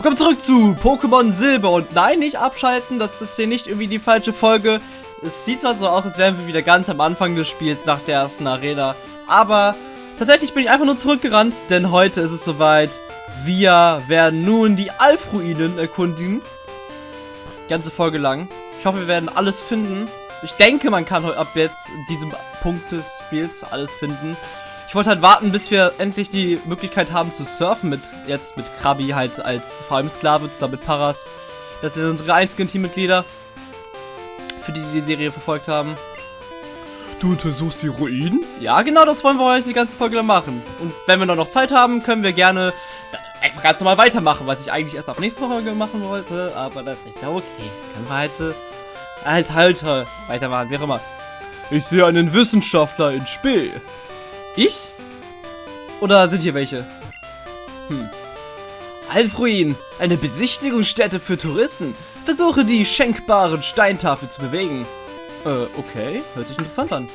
Willkommen zurück zu Pokémon Silber. Und nein, nicht abschalten, das ist hier nicht irgendwie die falsche Folge. Es sieht zwar so aus, als wären wir wieder ganz am Anfang des Spiels nach der ersten Arena. Aber tatsächlich bin ich einfach nur zurückgerannt, denn heute ist es soweit. Wir werden nun die Alf-Ruinen erkundigen. Ganze Folge lang. Ich hoffe, wir werden alles finden. Ich denke, man kann ab jetzt in diesem Punkt des Spiels alles finden. Ich wollte halt warten, bis wir endlich die Möglichkeit haben zu surfen mit jetzt mit Krabi halt als vor allem Sklave zusammen mit Paras. Das sind unsere einzigen Teammitglieder, für die, die die Serie verfolgt haben. Du untersuchst die Ruinen? Ja, genau, das wollen wir heute die ganze Folge machen. Und wenn wir noch Zeit haben, können wir gerne einfach ganz normal weitermachen, was ich eigentlich erst ab nächste Folge machen wollte. Aber das ist ja okay. Können wir halt, halt, halt, halt weitermachen, wie auch immer. Ich sehe einen Wissenschaftler in Spee. Ich? Oder sind hier welche? Hm. Alfruin, eine Besichtigungsstätte für Touristen. Versuche die schenkbaren Steintafel zu bewegen. Äh, okay. Hört sich interessant an.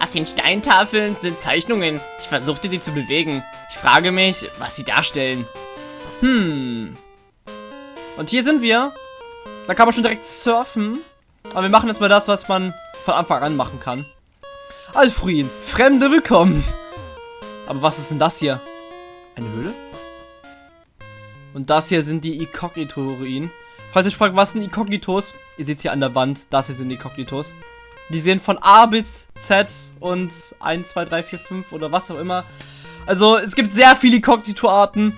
Auf den Steintafeln sind Zeichnungen. Ich versuchte sie zu bewegen. Ich frage mich, was sie darstellen. Hm. Und hier sind wir. Da kann man schon direkt surfen. Aber wir machen jetzt mal das, was man von Anfang an machen kann. Alfrin, Fremde willkommen. Aber was ist denn das hier? Eine Höhle? Und das hier sind die Inkognito-Ruinen. Falls ihr euch fragt, was sind Inkognitos? Ihr seht hier an der Wand, das hier sind Inkognitos. Die sehen von A bis Z und 1, 2, 3, 4, 5 oder was auch immer. Also es gibt sehr viele Inkognito-Arten.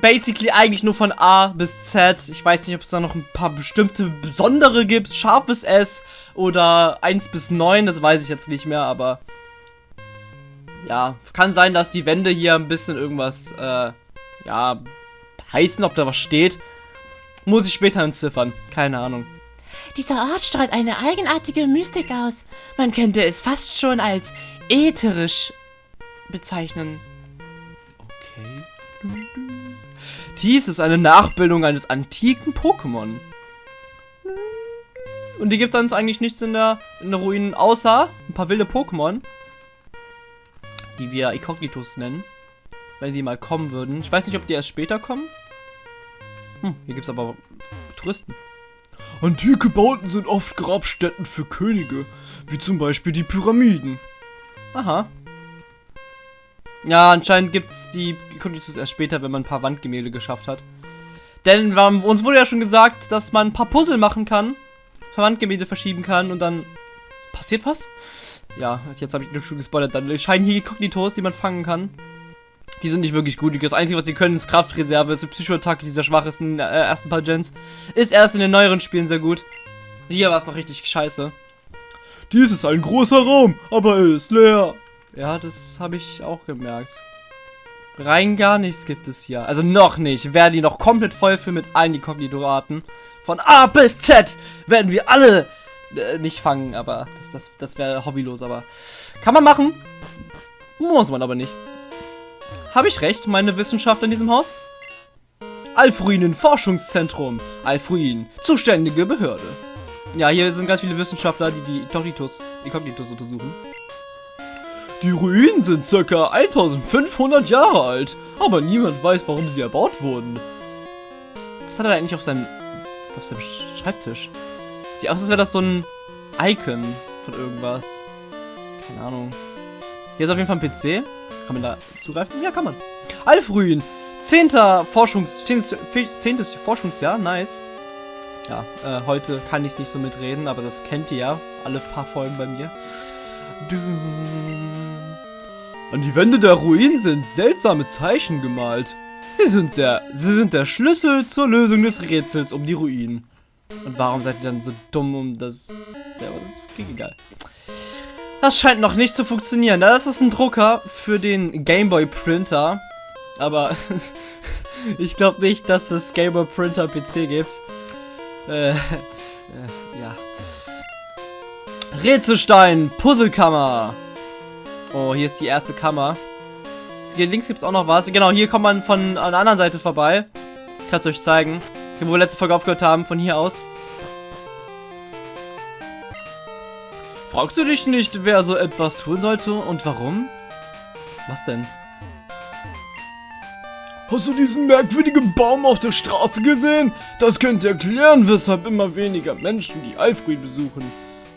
Basically eigentlich nur von A bis Z. Ich weiß nicht, ob es da noch ein paar bestimmte besondere gibt. Scharfes S oder 1 bis 9, das weiß ich jetzt nicht mehr, aber... Ja, kann sein, dass die Wände hier ein bisschen irgendwas, äh, ja, heißen, ob da was steht. Muss ich später entziffern. Keine Ahnung. Dieser Ort strahlt eine eigenartige Mystik aus. Man könnte es fast schon als ätherisch bezeichnen. Dies ist eine Nachbildung eines antiken Pokémon. Und die gibt es sonst eigentlich nichts in der, in der Ruinen, außer ein paar wilde Pokémon. Die wir Ikognitos nennen. Wenn die mal kommen würden. Ich weiß nicht, ob die erst später kommen. Hm, hier gibt es aber Touristen. Antike Bauten sind oft Grabstätten für Könige, wie zum Beispiel die Pyramiden. Aha. Ja, anscheinend gibt es die Kognitus erst später, wenn man ein paar Wandgemälde geschafft hat. Denn wir, uns wurde ja schon gesagt, dass man ein paar Puzzle machen kann, Wandgemälde verschieben kann und dann passiert was. Ja, jetzt habe ich schon gespoilert. Dann scheinen hier Kognitos, die man fangen kann. Die sind nicht wirklich gut. Das Einzige, was die können, ist Kraftreserve. Ist die Psychoattacke dieser schwachesten äh, ersten paar Gens. Ist erst in den neueren Spielen sehr gut. Hier war es noch richtig scheiße. Dies ist ein großer Raum, aber er ist leer. Ja, das habe ich auch gemerkt. Rein gar nichts gibt es hier. Also noch nicht. Werden die noch komplett voll für mit allen Inkognito-Arten. Von A bis Z werden wir alle äh, nicht fangen, aber das, das, das wäre hobbylos, aber kann man machen. Muss man aber nicht. Habe ich recht, meine Wissenschaftler in diesem Haus? Alfruinen Forschungszentrum. Alfruin, zuständige Behörde. Ja, hier sind ganz viele Wissenschaftler, die die Inkognito untersuchen. Die Ruinen sind ca. 1500 Jahre alt, aber niemand weiß, warum sie erbaut wurden. Was hat er eigentlich auf seinem, auf seinem Schreibtisch? Sieht aus, als wäre das so ein Icon von irgendwas. Keine Ahnung. Hier ist auf jeden Fall ein PC. Kann man da zugreifen? Ja, kann man. Alfruin. Zehnter Forschungs... Zehntes, zehntes Forschungsjahr. Nice. Ja, äh, heute kann ich es nicht so mitreden, aber das kennt ihr ja. Alle paar Folgen bei mir. An die Wände der Ruinen sind seltsame Zeichen gemalt. Sie sind sehr, sie sind der Schlüssel zur Lösung des Rätsels um die Ruinen. Und warum seid ihr dann so dumm, um das selber zu egal. Das scheint noch nicht zu funktionieren. Das ist ein Drucker für den Gameboy Printer. Aber ich glaube nicht, dass es Gameboy Printer PC gibt. Äh, äh, ja. Rätselstein, Puzzlekammer. Oh, hier ist die erste Kammer. Hier links gibt es auch noch was. Genau, hier kommt man von an der anderen Seite vorbei. Ich kann es euch zeigen. Hier, wo wir letzte Folge aufgehört haben, von hier aus. Fragst du dich nicht, wer so etwas tun sollte und warum? Was denn? Hast du diesen merkwürdigen Baum auf der Straße gesehen? Das könnte erklären, weshalb immer weniger Menschen die Alfred besuchen.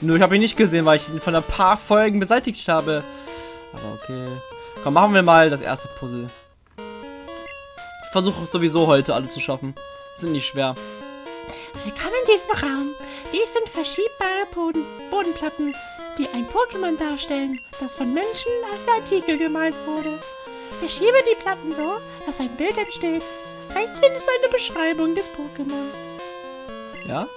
Nö, ich habe ihn nicht gesehen, weil ich ihn von ein paar Folgen beseitigt habe. Aber okay. Komm, machen wir mal das erste Puzzle. Ich versuche sowieso heute alle zu schaffen. Sind nicht schwer. Willkommen in diesem Raum. Dies sind verschiebbare Boden Bodenplatten, die ein Pokémon darstellen, das von Menschen aus der Antike gemalt wurde. Verschiebe die Platten so, dass ein Bild entsteht. Rechts findest du eine Beschreibung des Pokémon. Ja?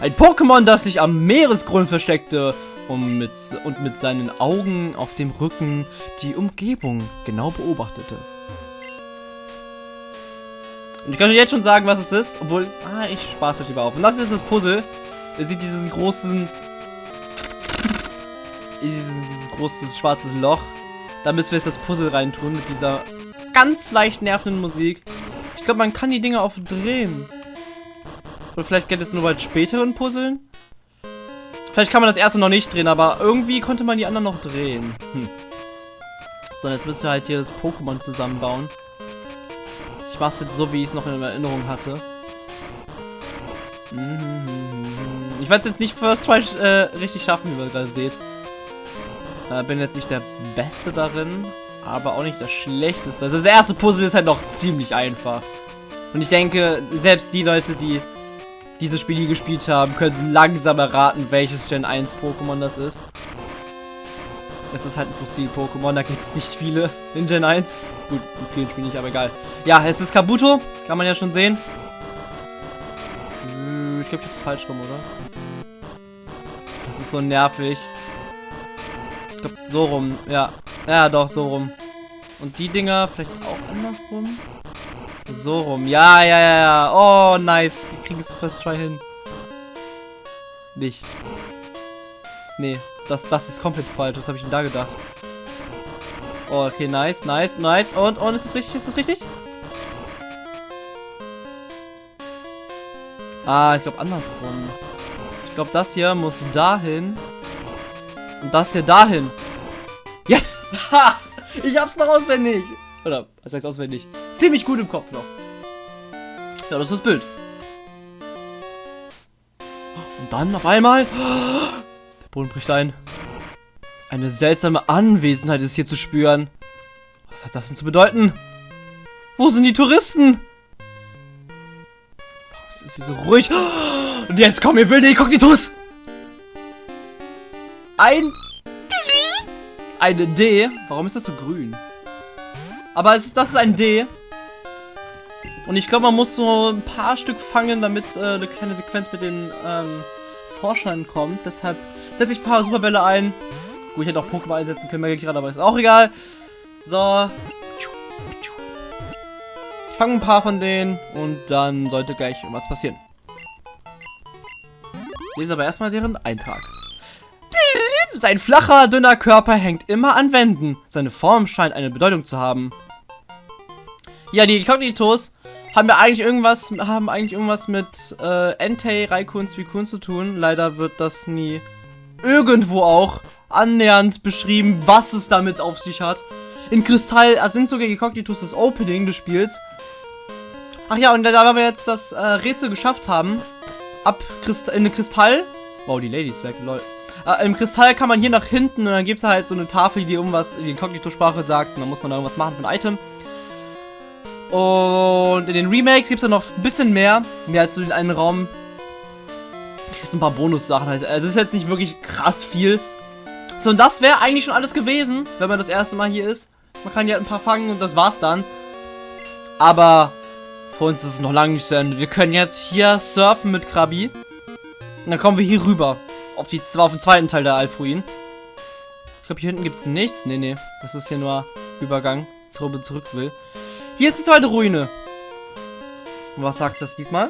Ein Pokémon, das sich am Meeresgrund versteckte und mit, und mit seinen Augen auf dem Rücken die Umgebung genau beobachtete. Und ich kann euch jetzt schon sagen, was es ist, obwohl, ah, ich spaß euch lieber auf. Und das ist das Puzzle. Ihr seht diesen großen, dieses, dieses große schwarze Loch. Da müssen wir jetzt das Puzzle reintun mit dieser ganz leicht nervenden Musik. Ich glaube, man kann die Dinge auch drehen. Oder vielleicht geht es nur bei späteren Puzzeln. Vielleicht kann man das erste noch nicht drehen, aber irgendwie konnte man die anderen noch drehen. Hm. So, jetzt müssen wir halt hier das Pokémon zusammenbauen. Ich mache es jetzt so, wie ich es noch in Erinnerung hatte. Ich werde es jetzt nicht First Try äh, richtig schaffen, wie ihr gerade seht. Äh, bin jetzt nicht der Beste darin, aber auch nicht der Schlechteste. Also das erste Puzzle ist halt noch ziemlich einfach. Und ich denke, selbst die Leute, die diese Spiele gespielt haben, können langsam erraten, welches Gen 1 Pokémon das ist. Es ist halt ein Fossil-Pokémon, da gibt es nicht viele in Gen 1. Gut, in vielen Spielen nicht, aber egal. Ja, es ist Kabuto, kann man ja schon sehen. Äh, Ich glaube, ich hab's falsch rum, oder? Das ist so nervig. Ich glaube, so rum, ja. Ja, doch, so rum. Und die Dinger vielleicht auch andersrum? So rum. Ja, ja, ja, ja. Oh, nice. Wir kriegen es First Try hin. Nicht. Nee, das, das ist komplett falsch. Was habe ich denn da gedacht? Oh, okay, nice, nice, nice. Und, und, ist das richtig? Ist das richtig? Ah, ich glaube andersrum. Ich glaube, das hier muss dahin. Und das hier dahin. Yes! Ha! Ich hab's noch auswendig. Oder, was heißt auswendig? Ziemlich gut im Kopf noch. Ja, das ist das Bild. Und dann auf einmal... Der Boden bricht ein. Eine seltsame Anwesenheit ist hier zu spüren. Was hat das denn zu bedeuten? Wo sind die Touristen? Warum ist es hier so ruhig? Und jetzt kommen wir wilde Inkognitus. Ein... Eine D. Warum ist das so grün? Aber es das ist ein D. Und ich glaube, man muss so ein paar Stück fangen, damit äh, eine kleine Sequenz mit den ähm, Forschern kommt. Deshalb setze ich ein paar Superbälle ein. Gut, ich hätte auch Pokémon einsetzen können, merke ich gerade, aber ist auch egal. So. Ich fange ein paar von denen und dann sollte gleich was passieren. Lese aber erstmal deren Eintrag. Sein flacher, dünner Körper hängt immer an Wänden. Seine Form scheint eine Bedeutung zu haben. Ja, die Kognitos haben wir eigentlich irgendwas, haben eigentlich irgendwas mit äh, Entei, Raikun, Suicune zu tun. Leider wird das nie irgendwo auch annähernd beschrieben, was es damit auf sich hat. In Kristall also sind sogar die Kognitos das Opening des Spiels. Ach ja, und da, wir jetzt das äh, Rätsel geschafft haben, ab Christ in den Kristall. Wow, die Ladies weg, lol. Äh, Im Kristall kann man hier nach hinten und dann gibt es halt so eine Tafel, die irgendwas in die Kognitosprache sagt und dann muss man da irgendwas machen für ein Item. Und in den Remakes gibt es dann noch ein bisschen mehr, mehr als so den einen Raum. Du kriegst ein paar Bonussachen halt. Also es ist jetzt nicht wirklich krass viel. So, und das wäre eigentlich schon alles gewesen, wenn man das erste Mal hier ist. Man kann hier ein paar fangen und das war's dann. Aber für uns ist es noch lange nicht zu Ende. Wir können jetzt hier surfen mit Krabi. Und dann kommen wir hier rüber. Auf, die, auf den zweiten Teil der Alfruin. Ich glaube, hier hinten gibt es nichts. Nee, nee. Das ist hier nur Übergang. Zurück, zurück will. Hier ist die zweite Ruine. Und was sagt das diesmal?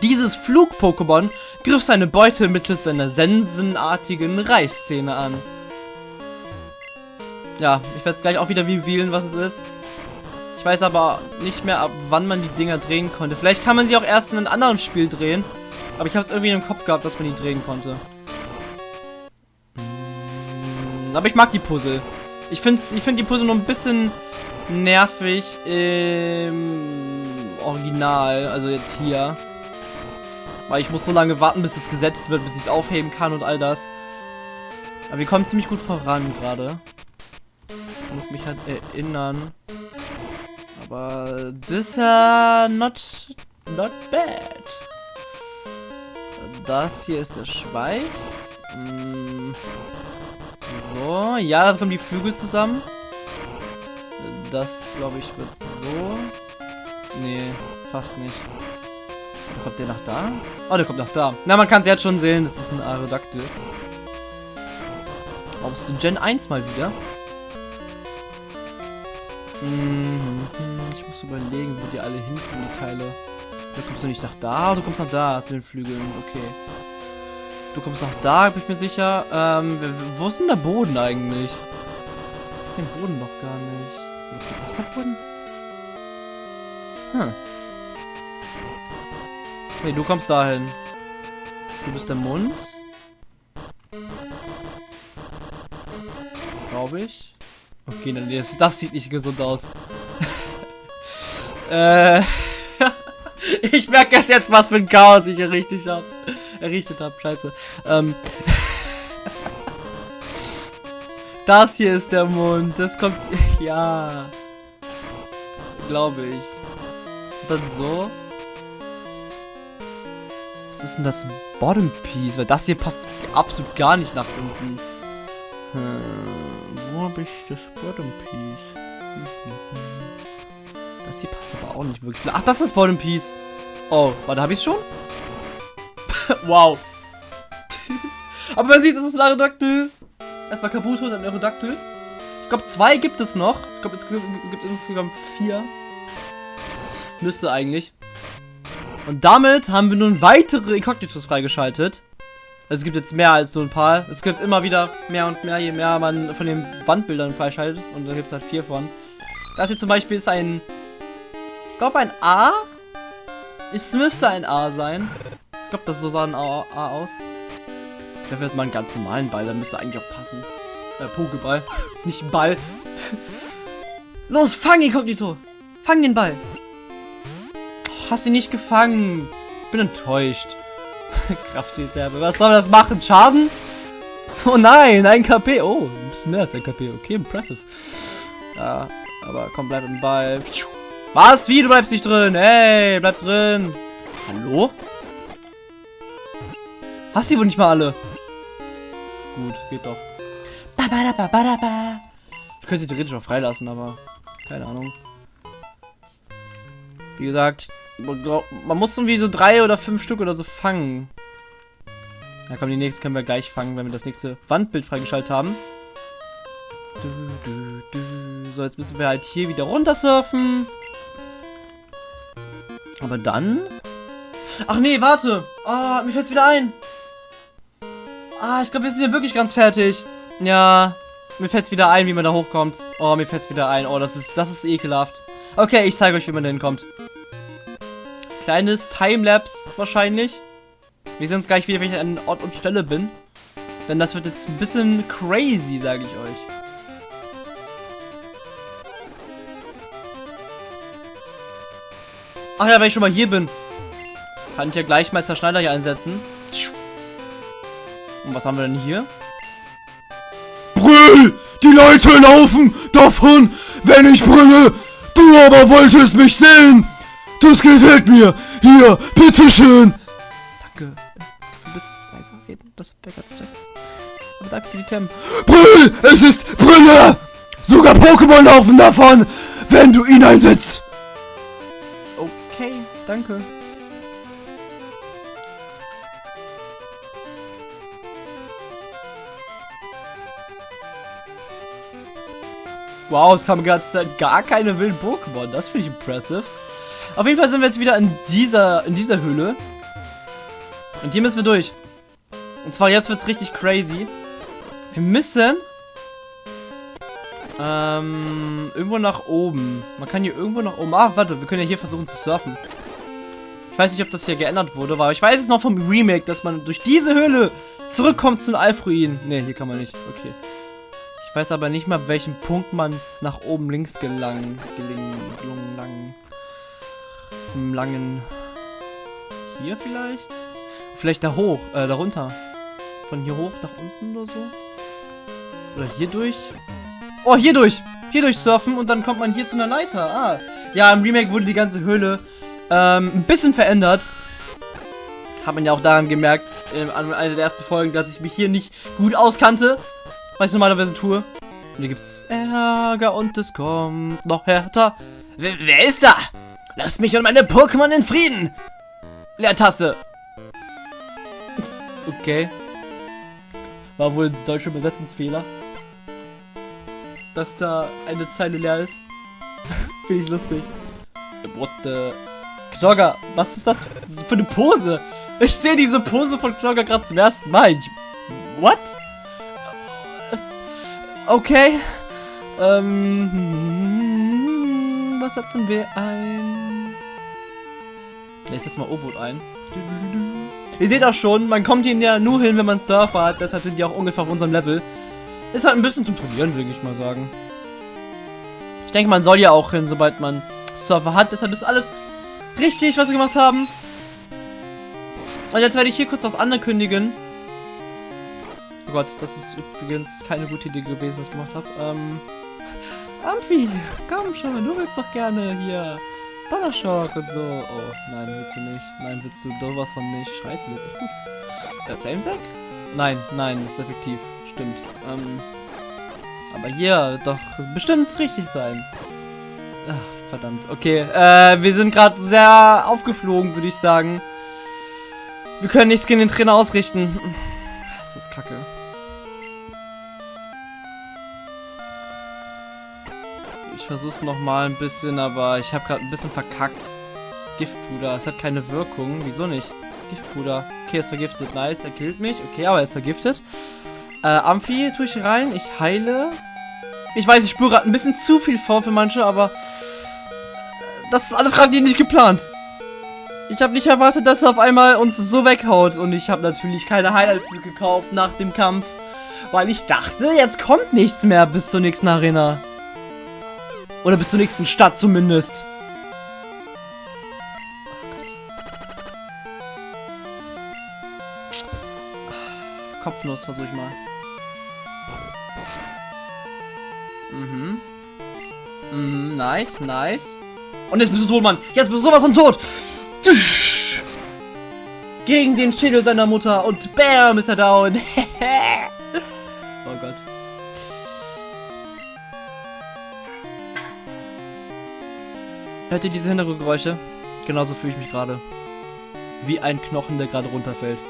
Dieses Flug-Pokémon griff seine Beute mittels einer sensenartigen Reißzähne an. Ja, ich werde gleich auch wieder revealen, was es ist. Ich weiß aber nicht mehr, ab wann man die Dinger drehen konnte. Vielleicht kann man sie auch erst in einem anderen Spiel drehen. Aber ich habe es irgendwie im Kopf gehabt, dass man die drehen konnte. Mm, Aber ich mag die Puzzle. Ich finde ich find die Puzzle nur ein bisschen nervig im Original, also jetzt hier. Weil ich muss so lange warten, bis es gesetzt wird, bis ich es aufheben kann und all das. Aber wir kommen ziemlich gut voran gerade. Ich muss mich halt erinnern. Aber bisher not, not bad. Das hier ist der Schweif. Mm. So, ja, da kommen die Flügel zusammen. Das, glaube ich, wird so. Nee, fast nicht. Kommt der nach da? Oh, der kommt nach da. Na, man kann es jetzt schon sehen, das ist ein Aerodactyl. Aus Gen 1 mal wieder. Mhm, ich muss überlegen, wo die alle hinkommen, die Teile. Du kommst du nicht nach da, du kommst nach da zu den Flügeln. Okay. Du kommst nach da, bin ich mir sicher. Ähm, wo ist denn der Boden eigentlich? Ich hab den Boden noch gar nicht. Ist das der Boden? Hm. Hey, du kommst dahin. Du bist der Mund. Glaube ich. Okay, dann das, das sieht nicht gesund aus. äh. ich merke erst jetzt, was für ein Chaos ich errichtet habe. Errichtet habe, scheiße. Ähm. das hier ist der Mund. Das kommt. Ja. Glaube ich. Und dann so. Was ist denn das Bottom Piece? Weil das hier passt absolut gar nicht nach unten. Hm, wo habe ich das Bottom Piece? Das hier passt aber auch nicht wirklich. Ach, das ist Bottom Piece. Oh, warte, habe ich schon? wow. aber man sieht, es ist ein Aerodactyl. Erstmal Kabuto, dann Aerodactyl. Ich glaube, zwei gibt es noch. Ich glaube, es gibt insgesamt vier. Müsste eigentlich. Und damit haben wir nun weitere Incognitos freigeschaltet. Also es gibt jetzt mehr als so ein paar. Es gibt immer wieder mehr und mehr, je mehr man von den Wandbildern freischaltet. Und da gibt es halt vier von. Das hier zum Beispiel ist ein... Ich glaube ein A. Es müsste ein A sein. Ich glaube, das so sah ein A, A aus. Da wird mal einen ganz normalen Ball. Da müsste eigentlich auch passen. Äh, Pokéball. Nicht Ball. Los, fang Inkognito. Fang den Ball. Hast ihn nicht gefangen. Bin enttäuscht. Kraftreserve. Was soll das machen? Schaden? Oh nein, ein KP. Oh, ein bisschen mehr als ein KP. Okay, impressive. Ja, aber komm, bleib im Ball. Was? Wie? Du bleibst nicht drin? Hey, bleib drin. Hallo? Hast du wohl nicht mal alle? Gut, geht doch. Ich könnte sie theoretisch auch freilassen, aber keine Ahnung. Wie gesagt, man muss irgendwie so drei oder fünf Stück oder so fangen. Ja komm, die nächste können wir gleich fangen, wenn wir das nächste Wandbild freigeschaltet haben. So, jetzt müssen wir halt hier wieder runter surfen. Aber dann... Ach nee, warte. Ah, oh, mir fällt's wieder ein. Ah, ich glaube, wir sind hier wirklich ganz fertig. Ja, mir fällt's wieder ein, wie man da hochkommt. Oh, mir fällt's wieder ein. Oh, das ist, das ist ekelhaft. Okay, ich zeige euch, wie man da hinkommt kleines Timelapse wahrscheinlich. Wir sehen uns gleich wieder, wenn ich an Ort und Stelle bin. Denn das wird jetzt ein bisschen crazy, sage ich euch. Ach ja, wenn ich schon mal hier bin, kann ich ja gleich mal Zerschneider hier einsetzen. Und was haben wir denn hier? Brüll! Die Leute laufen davon, wenn ich brülle! Du aber wolltest mich sehen! Das gefällt mir. Hier, bitteschön. Danke. Du bist leiser reden. Das wäre ganz nett. Aber danke für die Themen. Brüll! Es ist Brille! Sogar Pokémon laufen davon, wenn du ihn einsetzt. Okay, danke. Wow, es kam gerade gar keine wilden Pokémon. Das finde ich impressive. Auf jeden Fall sind wir jetzt wieder in dieser, in dieser Höhle. Und hier müssen wir durch. Und zwar jetzt wird es richtig crazy. Wir müssen ähm, irgendwo nach oben. Man kann hier irgendwo nach oben. Ah, warte, wir können ja hier versuchen zu surfen. Ich weiß nicht, ob das hier geändert wurde, aber ich weiß es noch vom Remake, dass man durch diese Höhle zurückkommt zu den Alfruinen. Ne, hier kann man nicht. Okay. Weiß aber nicht mal, welchen Punkt man nach oben links gelangen. Gelingen. Gelungen, lang. Im langen. Hier vielleicht? Vielleicht da hoch, äh, da runter. Von hier hoch nach unten oder so? Oder hier durch? Oh, hier durch! Hier durch surfen und dann kommt man hier zu einer Leiter. Ah. Ja, im Remake wurde die ganze Höhle ähm, ein bisschen verändert. Hat man ja auch daran gemerkt, in einer der ersten Folgen, dass ich mich hier nicht gut auskannte. Was ich normalerweise tue. Und hier gibt's Ärger und es kommt noch härter. Wer, wer ist da? Lass mich und meine Pokémon in Frieden! Leertaste. Okay. War wohl ein deutscher Übersetzungsfehler. Dass da eine Zeile leer ist. Finde ich lustig. What the... Knogger, was ist das für eine Pose? Ich sehe diese Pose von Knogger gerade zum ersten Mal. What? Okay. Ähm, was setzen wir ein? Ich setze mal O-Vote ein. Ihr seht auch schon, man kommt hier ja nur hin, wenn man Surfer hat. Deshalb sind die auch ungefähr auf unserem Level. Ist halt ein bisschen zum Trainieren, würde ich mal sagen. Ich denke, man soll ja auch hin, sobald man Surfer hat. Deshalb ist alles richtig, was wir gemacht haben. Und jetzt werde ich hier kurz was ankündigen. Oh Gott, das ist übrigens keine gute Idee gewesen, was ich gemacht habe. Ähm, Amphi, komm schon, du willst doch gerne hier Donnerschock und so. Oh, nein, willst du nicht. Nein, willst du doch was von nicht. Scheiße, das ist echt gut. Äh, Flamesack? Nein, nein, das ist effektiv. Stimmt. Ähm, aber hier doch bestimmt richtig sein. Ach, verdammt. Okay, äh, wir sind gerade sehr aufgeflogen, würde ich sagen. Wir können nichts gegen den Trainer ausrichten. Das ist kacke. Ich versuch's noch mal ein bisschen, aber ich habe gerade ein bisschen verkackt. Giftpuder, es hat keine Wirkung. Wieso nicht? Giftpuder. Okay, ist vergiftet. Nice, er killt mich. Okay, aber er ist vergiftet. Äh, Amphi tue ich rein. Ich heile. Ich weiß, ich spüre gerade ein bisschen zu viel vor für manche, aber das ist alles gerade nicht geplant. Ich habe nicht erwartet, dass er auf einmal uns so weghaut. Und ich habe natürlich keine Highlights gekauft nach dem Kampf. Weil ich dachte, jetzt kommt nichts mehr bis zur nächsten Arena. Oder bis zur nächsten Stadt zumindest. Kopfnuss versuche ich mal. Mhm. Mhm, nice, nice. Und jetzt bist du tot, Mann. Jetzt bist du sowas von tot. Gegen den Schädel seiner Mutter. Und bam, ist er down. Hört ihr diese Hintergrundgeräusche? Genauso fühle ich mich gerade. Wie ein Knochen, der gerade runterfällt.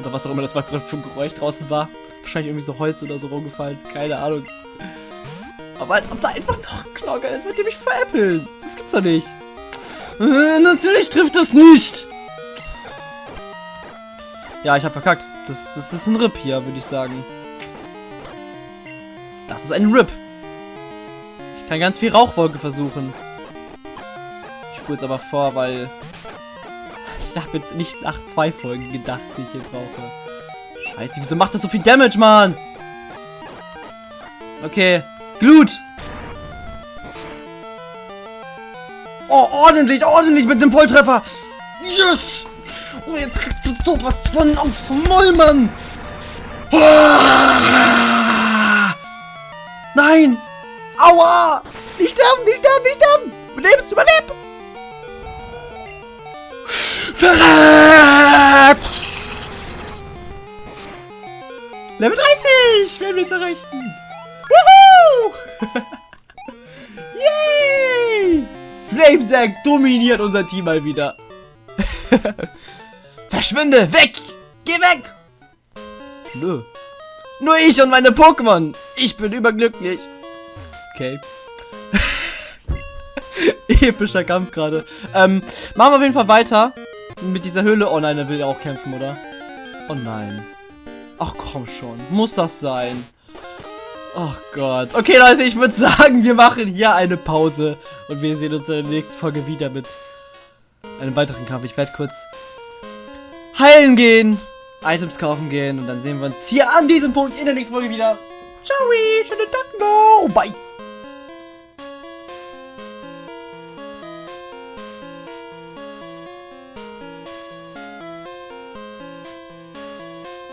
Oder was auch immer das mal gerade für ein Geräusch draußen war. Wahrscheinlich irgendwie so Holz oder so rumgefallen. Keine Ahnung. Aber als ob da einfach noch ein Knocker ist, mit dem ich veräppeln. Das gibt's doch nicht. Äh, natürlich trifft das nicht. Ja, ich habe verkackt. Das, das ist ein Rip hier, würde ich sagen. Das ist ein Rip. Ich kann ganz viel Rauchwolke versuchen. Spule jetzt aber vor, weil... Ich habe jetzt nicht nach zwei Folgen gedacht, die ich hier brauche. Scheiße, wieso macht das so viel Damage, Mann? Okay. Glut! Oh, ordentlich, ordentlich mit dem Volltreffer! Yes! Oh, jetzt kriegst du sowas von aufs Maul, Mann! Ah! Nein! Aua! Nicht sterben, nicht sterben, nicht sterben! Überlebst, überleb! Verreck! Level 30! Werden wir jetzt erreichen! Woohoo! Yay! Flamesack dominiert unser Team mal wieder. Verschwinde! Weg! Geh weg! Nö. Nur ich und meine Pokémon. Ich bin überglücklich. Okay. Epischer Kampf gerade. Ähm, machen wir auf jeden Fall weiter. Mit dieser Höhle. Oh nein, er will ja auch kämpfen, oder? Oh nein. Ach komm schon. Muss das sein? Ach Gott. Okay, Leute, ich würde sagen, wir machen hier eine Pause. Und wir sehen uns in der nächsten Folge wieder mit einem weiteren Kampf. Ich werde kurz heilen gehen, Items kaufen gehen und dann sehen wir uns hier an diesem Punkt in der nächsten Folge wieder. Ciao, schönen Tag noch. Bye.